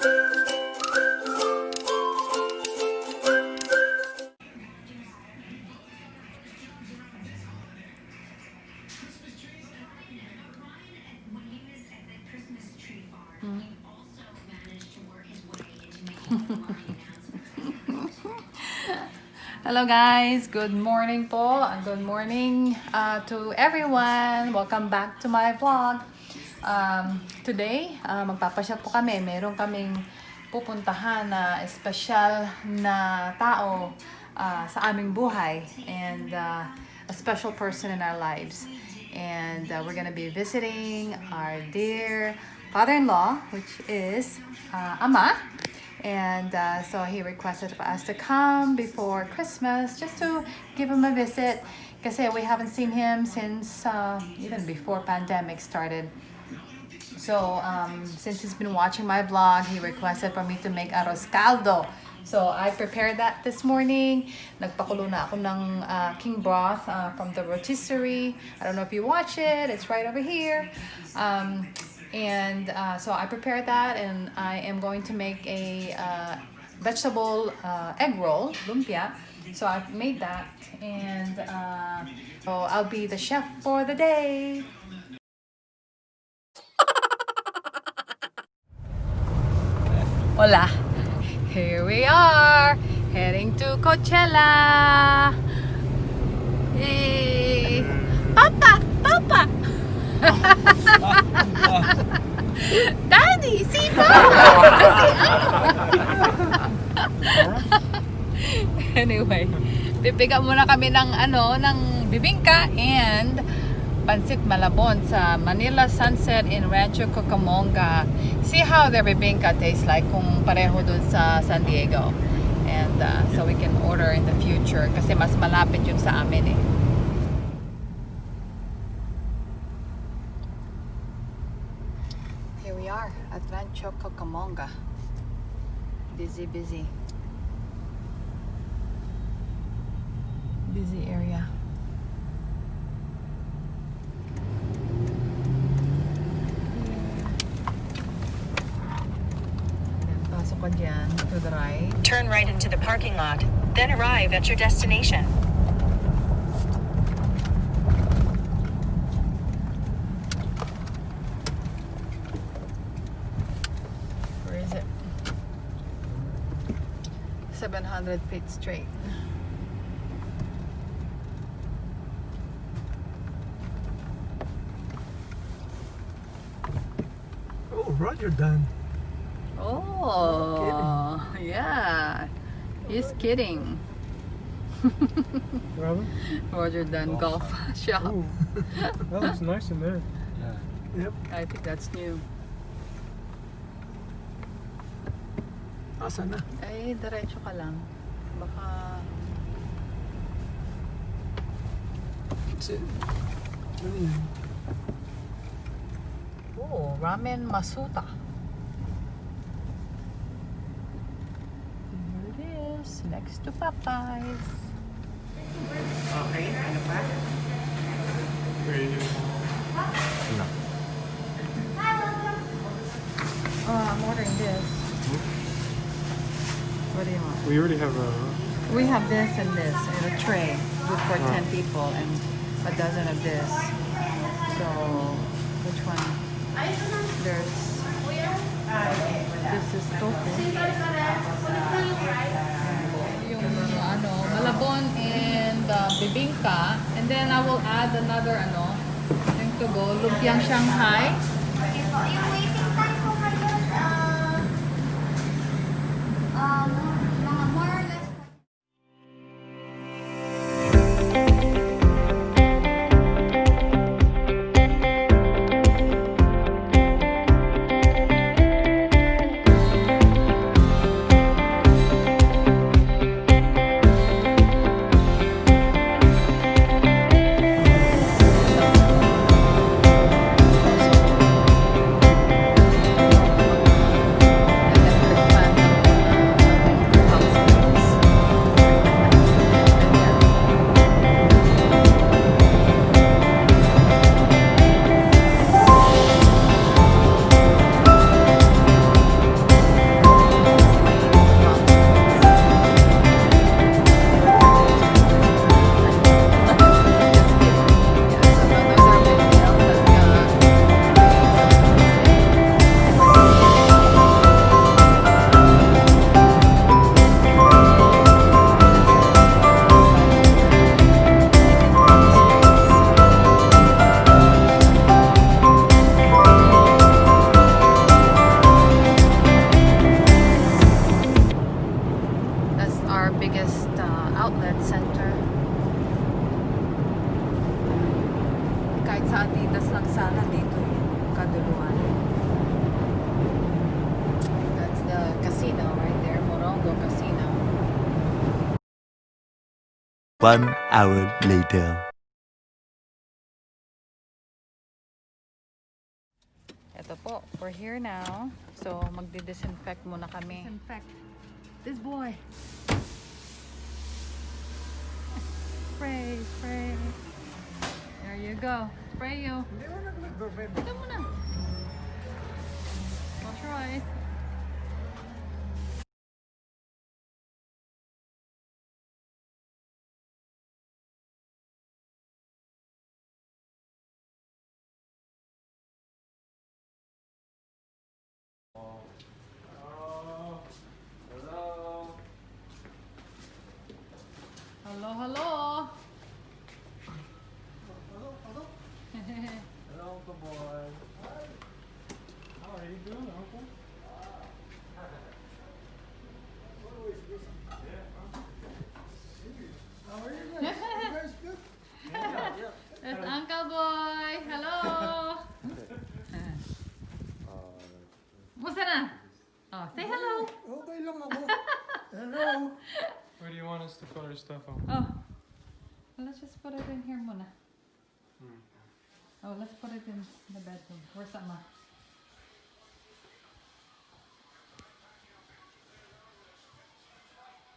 Hello guys, good morning po. and Good morning uh, to everyone. Welcome back to my vlog. Um, today, uh, magpapasya po kami. Meron kaming pupuntahan na espesyal na tao uh, sa aming buhay and uh, a special person in our lives. And uh, we're gonna be visiting our dear father-in-law, which is uh, Ama. And uh, so he requested for us to come before Christmas just to give him a visit. Kasi we haven't seen him since uh, even before pandemic started. So um, since he's been watching my vlog, he requested for me to make arroz caldo. So I prepared that this morning. Nagpakulo na ako ng uh, king broth uh, from the rotisserie. I don't know if you watch it. It's right over here. Um, and uh, so I prepared that and I am going to make a uh, vegetable uh, egg roll, lumpia. So I've made that and uh, so I'll be the chef for the day. Hola. Here we are, heading to Coachella. Yay! Papa! Papa! Daddy! Si Papa! Anyway, pipiga muna kami ng ano, ng bibingka and Pansit Malabon sa Manila Sunset in Rancho Cucamonga. See how the bibingka tastes like kung pareho dun sa San Diego. And uh, so we can order in the future kasi mas malapit yun sa amin eh. Here we are at Rancho Cucamonga. Busy, busy. Busy area. Ayan, Pasok ka dyan to the right. Into the parking lot, then arrive at your destination. Where is it? 700 feet straight. Oh, Roger done. Oh, yeah. He's kidding. Robin? Roger Dunn Golf Shop. Ooh, that looks nice in there. Yeah. Yep. I think that's new. Asa na? Eh, diretso ka lang. Baka... That's it. Ano yan? Oh, Ramen Masuta. Here it is, next to Popeyes. Okay. Oh, I'm ordering this. What do you want? We already have a. We have this and this in a tray, good for 10 people, and a dozen of this. So, which one? There's, this is tofu. Ano, malabon and uh, bibingka. And then I will add another ano, yung to go, lumpiang Shanghai. Yung waiting time ko ngayon, uh, um, One hour later. Ito po, we're here now. So, magdi-disinfect muna kami. Disinfect this boy. Spray, spray. There you go. Spray you. Ito muna. Wash your eyes. Put our stuff on? Oh. Let's just put it in here muna. Hmm. Oh, let's put it in the bedroom. Where's Ama?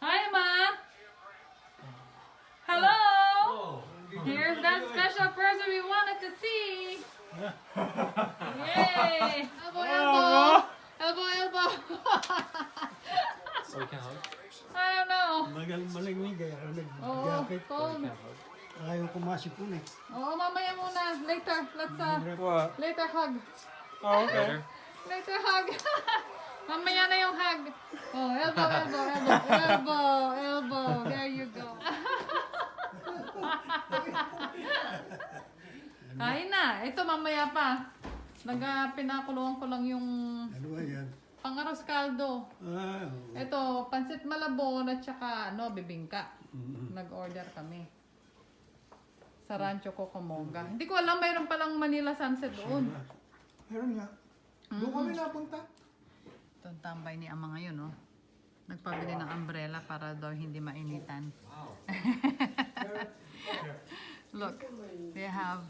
Hi, Ma. Hello. Oh. Here's that special person we wanted to see. Po eh. Oh, mamaya muna. Later. Let's uh, What? later hug. Oh, okay. Later hug. Mamaya na yung hug. Oh, elbow, elbow, elbow, elbow, elbow. There you go. Kain na. Ito mamaya pa. Naga pinakulungan ko lang yung Ano ba yan? pangaros kaldo. Ah, oo. Ito, pansit malabon at saka ano, bibingka. Nag-order kami. Sa Rancho Cocomonga. Hindi ko alam, mayroon palang Manila Sunset doon. meron nga. Doon kami napunta. Ito ang tambay ni Ama ngayon, oh. Nagpabili ng umbrella para daw hindi mainitan. Look, they have...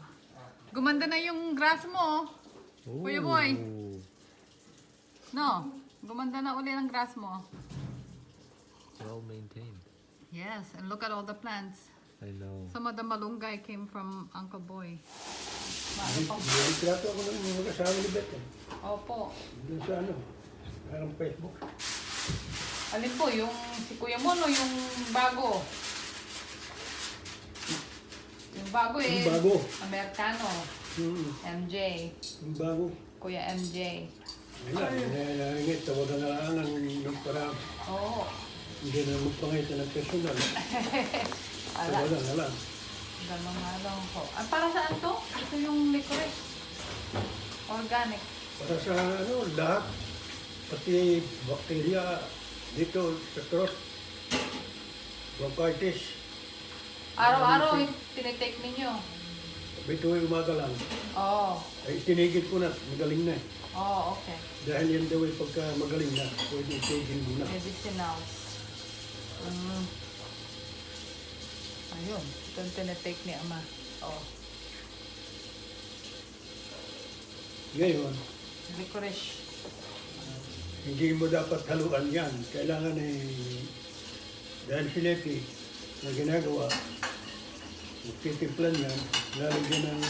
Gumanda na yung grass mo, oh. Kuya boy. No, gumanda na uli ang grass mo. Well maintained. Yes, and look at all the plants. Know. Some of the malunggay came from Uncle Boy. Nilitrato ako ng mga kasama ni Beth. eh. Opo. Doon sa ano, parang Facebook. Alin po, yung si Kuya Mono, yung bago. Yung bago eh. Yung bago. Amerikano. Hmm, MJ. yung bago. Kuya MJ. Ayun na, nangingit, tawagan na lang ang nung para Oo. hindi na magpangita ng personal. Ala, lang. ganun nga lang po. Ah, para saan to? Ito yung licorice. Organic. Para sa ano, lahat, pati bakterya dito sa throat, bronchitis, Araw-araw yung tinitake ninyo. ay umaga lang. Oo. Ay tinigil ko na, magaling na. eh. Oo, okay. Dahil yan daw ay pagka magaling na, pwede itigil mo na. Medicinals. Mm. Ayun. Ito yung tinitake ni Ama. Oh. Ngayon, Licorice. hindi mo dapat haluan yan. Kailangan ay, dahil si na ginagawa, magtitimplan yan, lalagyan ng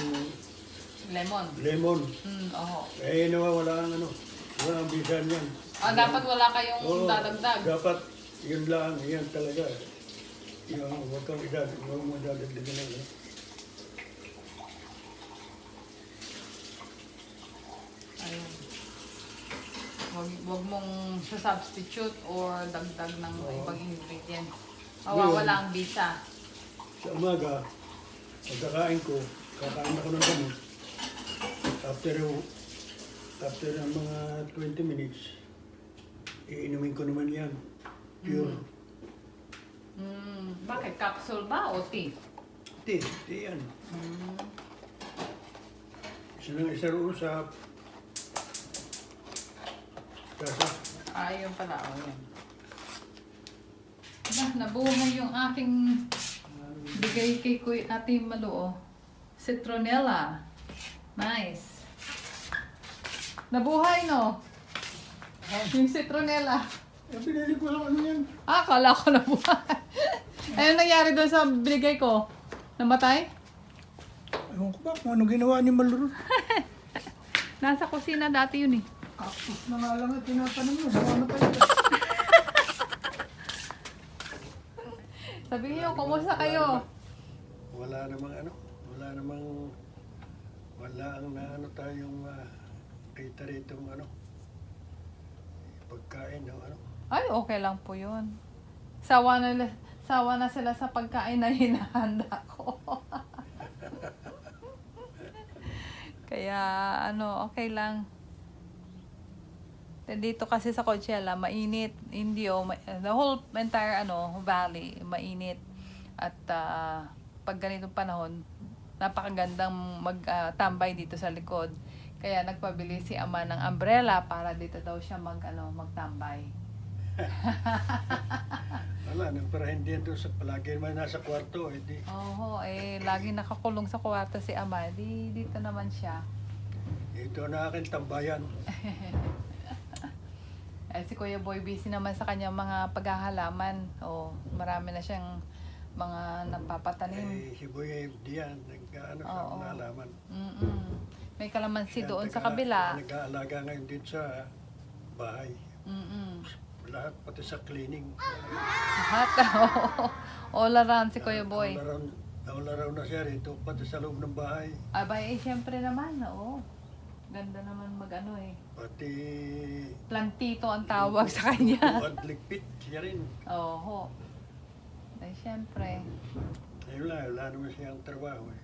Lemon. lemon. Mm, oo. Eh, nawawala ang ano, wala ang bisan yan. Ah, dapat wala kayong Oo, dadagdag. Dapat, yun lang, yan talaga. Yung, huwag kang idad, huwag mo dadagdagan ng ano. Ayun. Wag, wag mong substitute or dagdag ng ibang ingredient. Mawawala ang bisa. Sa umaga, pagkakain ko, kakain ako ng gamot. After, after ng mga 20 minutes, iinumin ko naman yan. Pure. Mm, bakit? Capsule ba o tea? Tea, tea yan. Isa ng isa roon sa kasa. Ah, yun pala. Oh, yun. Diba, nabuhay yung aking Bigay kay Kuy Ate Malu, oh. Citronella. Nice. Nabuhay, no? Yung citronella. Eh, binili ko lang ano yan. Ah, akala ko nabuhay. Ano nangyari doon sa binigay ko? Namatay? Ewan ko ba kung ano ginawa ni Maluro. Nasa kusina dati yun eh. Tapos na nga lang at tinatanong mo. Ano pa yun? Sabi niyo, kumusta kayo? Wala namang ano. Wala namang... Wala ang na ano tayong uh, kita rito ano. Pagkain ng ano. Ay, okay lang po yun. Sawa na, sawa na sila sa pagkain na hinahanda ko. Kaya, ano, okay lang. Dito kasi sa Coachella, mainit. Hindi oh, ma- the whole entire ano, valley, mainit. At ah, pag ganitong panahon, napakagandang magtambay dito sa likod. Kaya nagpabili si ama ng umbrella para dito daw siya mag, ano, magtambay. Wala, nagparahin din doon sa palagi naman nasa kwarto. Eh, di, Oo, eh, lagi nakakulong sa kwarto si ama. Di, dito naman siya. ito na aking tambayan. Eh, si Kuya Boy busy naman sa kanyang mga paghahalaman. O, marami na siyang mga napapatanim. Eh, si Boy diyan, nag-ano sa Oo. nalaman. Mm-mm. May kalamansi Siya doon sa taga- kabila. Nag-aalaga ngayon din sa bahay. Mm-mm. Lahat, pati sa cleaning. Lahat. All around si Kuya Boy. All around, all around na siya rito, pati sa loob ng bahay. Abay, eh, syempre naman, oo. Ganda naman mag-ano eh. Pati Plantito ang tawag sa kanya. buwad ligpit siya rin. Oo. Ay, syempre. Ayun lang, wala naman siyang trabaho eh.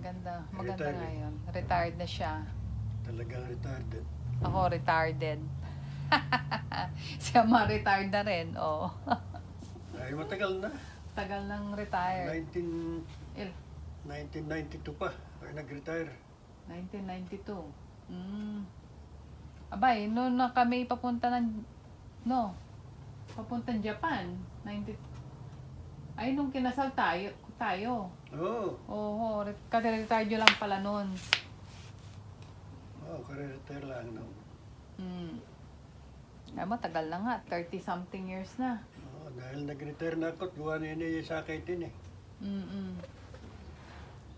Ganda. Maganda Retired nga eh. yun. Retired na siya. Talagang retarded. Ako, retarded. Siya ma-retired na rin. Oo. Ay, matagal na. Tagal nang retired. 19, Il- 1992 pa. Ay, nag-retire. 1992. Mm. Abay, noon na kami papunta ng... No. Papunta ng Japan. 90... Ay, nung kinasal tayo. tayo. Oo. Oo, re- kasi-retired nyo lang pala noon. Oh, kare-retire lang. No? Mm. Ay, matagal na nga. 30-something years na. Oh, dahil nag-retire na ako, at gawa na yun sa akin eh. Mm-mm.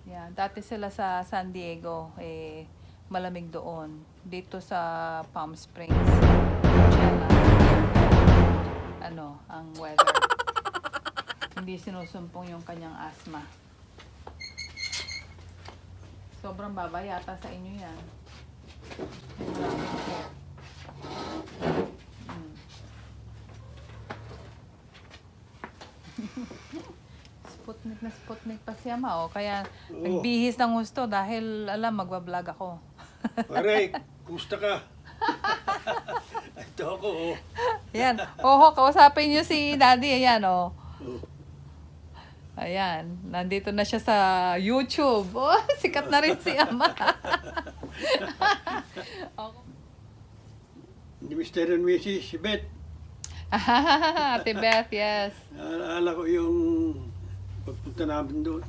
Yeah, dati sila sa San Diego, eh, malamig doon. Dito sa Palm Springs, Coachella, ano, ang weather. Hindi sinusumpong yung kanyang asthma. Sobrang baba yata sa inyo yan. Maraming air. Mm. Sputnik na Sputnik pa ma, oh. Kaya Oo. nagbihis ng gusto dahil alam, magbablog ako. Pare, kumusta ka? Ito ako, oh. Ayan. Oho, kausapin niyo si Daddy. Ayan, oh. Oh. Ayan. Nandito na siya sa YouTube. Oh, sikat na rin si Ama. Ni Mr. and Mrs. si Beth. Ate Beth, yes. Alaala ko yung pagpunta namin doon.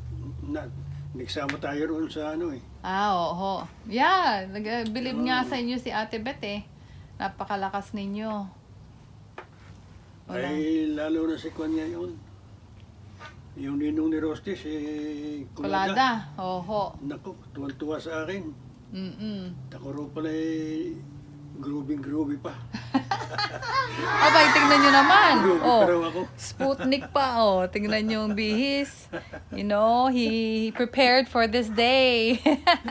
Na, nagsama tayo roon sa ano eh. Ah, oo. Yeah, nag-believe nga sa inyo si Ate Beth eh. Napakalakas ninyo. Wala. Ay, lalo na si Kwan ngayon. Yung ninong ni Rosti, si Kulada. Kulada. Oho. Naku, tuwan-tuwa sa akin. Mm-mm. Ako ro pala eh, groovy-groovy pa. Abay, tingnan nyo naman. Oh. Sputnik pa, oh. Tingnan niyo yung bihis. You know, he prepared for this day.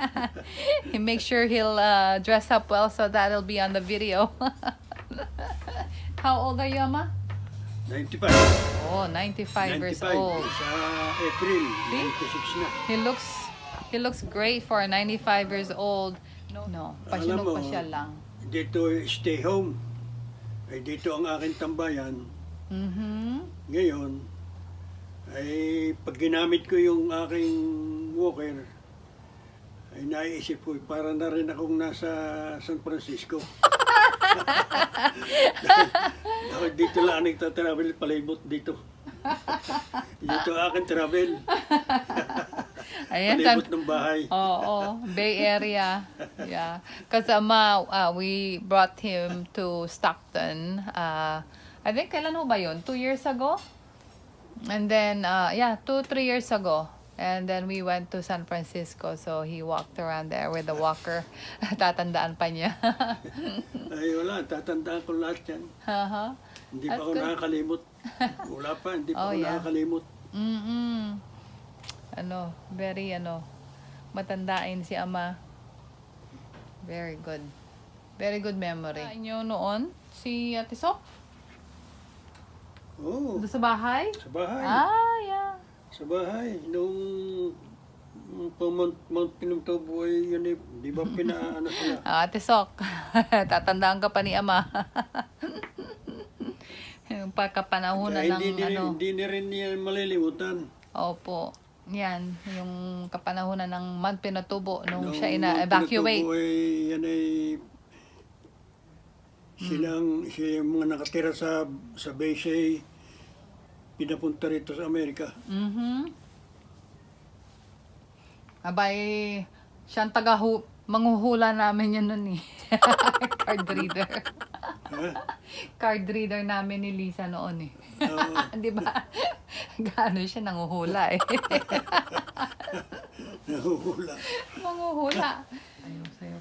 he makes sure he'll uh, dress up well so that'll be on the video. How old are you, Ama? 95. Oh, 95, years old. Sa April, 96 na. He looks he looks great for 95 years old. No, no, mo, pa siya lang. Dito, stay home. Ay dito ang aking tambayan. Mhm. Ngayon, ay pag ginamit ko yung aking walker, ay naiisip ko, para na rin akong nasa San Francisco. Dahil dito lang nagtatravel, palibot dito. Dito akin travel. Ayan, Palibot ng bahay. Oo, Bay Area. Yeah. Because Ama, uh, we brought him to Stockton. Uh, I think, kailan ho ba yun? Two years ago? And then, uh, yeah, two, three years ago. And then we went to San Francisco. So he walked around there with a walker. Tatandaan pa niya. Ay wala, tatandaan ko lahat yan. Haha. Hindi That's pa ako good. nakakalimot. Wala pa, hindi pa Oh, ako yeah. nakakalimot. Mm-mm. Ano, very ano, matandain si ama. Very good. Very good memory. Inyo noon, si Ate Sok, Oo, doon sa bahay? sa bahay. Ah, yeah. Sa bahay. Nung nung pa Mount, Mount Pinatubo ay yun eh, di ba pinaano sila? Ah, Ate Sok, tatandaan ka pa ni ama. Yung pagkapanahonan ng hindi, ano. hindi ni rin niya malilimutan. Opo. Yan, yung kapanahonan ng Mount Pinatubo nung Nung siya ina-evacuate. Pinatubo ay yan ay silang siya yung mga nakatira sa sa base ay pinapunta rito sa Amerika. Mhm. Abay, siyang taga manghuhula namin yan nun eh. Card reader. Card reader namin ni Lisa noon eh. Oo. Di ba? Gaano siya nanguhula eh. nahuhula. Manguhula. Ayaw sa'yo.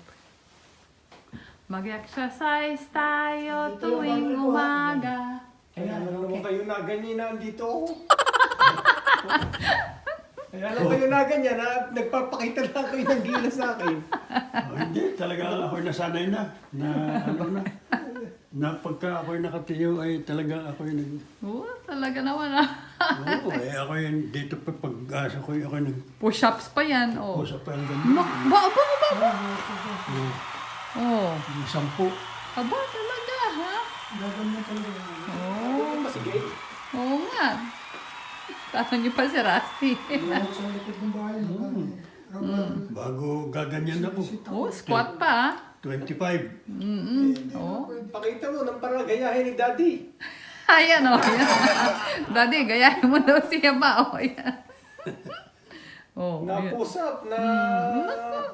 Mag-exercise tayo tuwing umaga. Kaya lang naman kayo na ganyan na andito ako. Kaya lang kayo na ganyan na nagpapakita lang kayo ng gila sa akin. Oh, hindi, talaga ako'y nasanay na. Na ano na. Na pagka ako'y nakatiyo ay talaga ako'y nag... Oo, talaga naman ah. Oo, eh ako'y dito pa pag-asa ko, ako'y Push-ups pa yan. Oh. nag-usap pa ang ganyan. Ba, ba, ba, ba, ba? Oh. Yung sampu. Aba, talaga, ha? Oo. Masigay. Oo nga. Tanong niyo pa si Rusty. Bago gaganyan ako. oh, squat pa, ha? 25. Mm-mm. Oh. Pakita mo nang para gayahin ni Daddy. Ayan, oh. Yan. Daddy, gayahin mo daw siya ba? Oh, yan. Oh, Na yan. push up, na...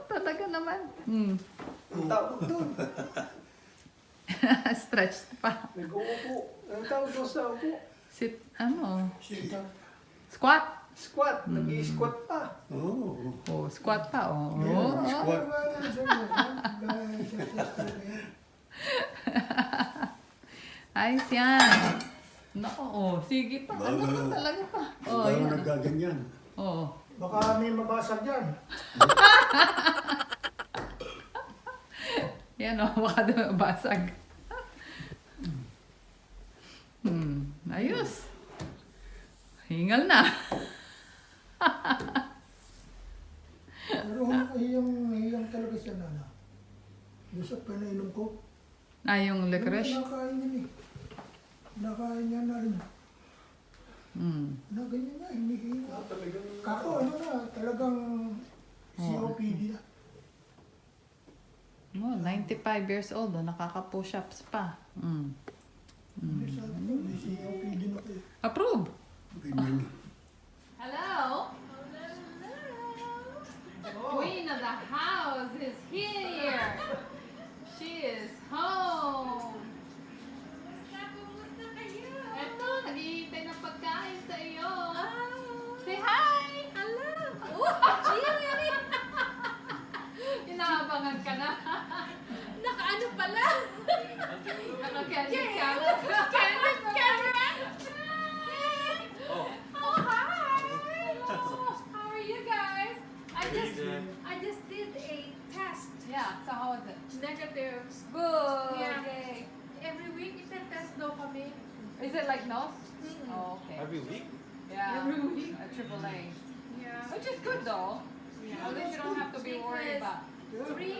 Talaga naman. Mm. Ang tawag doon. Stretched pa. Nag-uupo. Ang tawag doon sa upo. Sit, ano? Squat. Squat. Nag-i-squat pa. Oo. Oh, squat pa, oh. oh. Squat. Ayos yan. Nako, oh. Sige pa. Ano Bago- pa talaga pa? Oh, Bago yan. nagaganyan. Oh. Baka may mabasag dyan. Yan, oh. Baka daw basag. Hmm. Ayos. Hingal na. Pero hiyang, hiyang talaga siya na. Yung sa pinainom ko. Ah, yung licorice. Nakain niya eh. Nakain niya na rin. Hmm. Na ganyan na, hinihinga. Kako ano na, talagang COPD na. Oh, 95 years old, oh. Nakaka-push-ups pa. Hmm. Na kayo. Approve. Ganyan. Hello? Queen of the house is here. Naka-candy camera. Candy camera! Oh, hi! Hello! How are you guys? I just I just did a test. Yeah, so how was it? Negative. Good. Yeah. Yay. Every week itetest daw kami. Is it like nose? Oh, okay. Every week? Yeah. Every week. A triple A. Yeah. Which is good though. Yeah. At least you don't have to be worried about. Three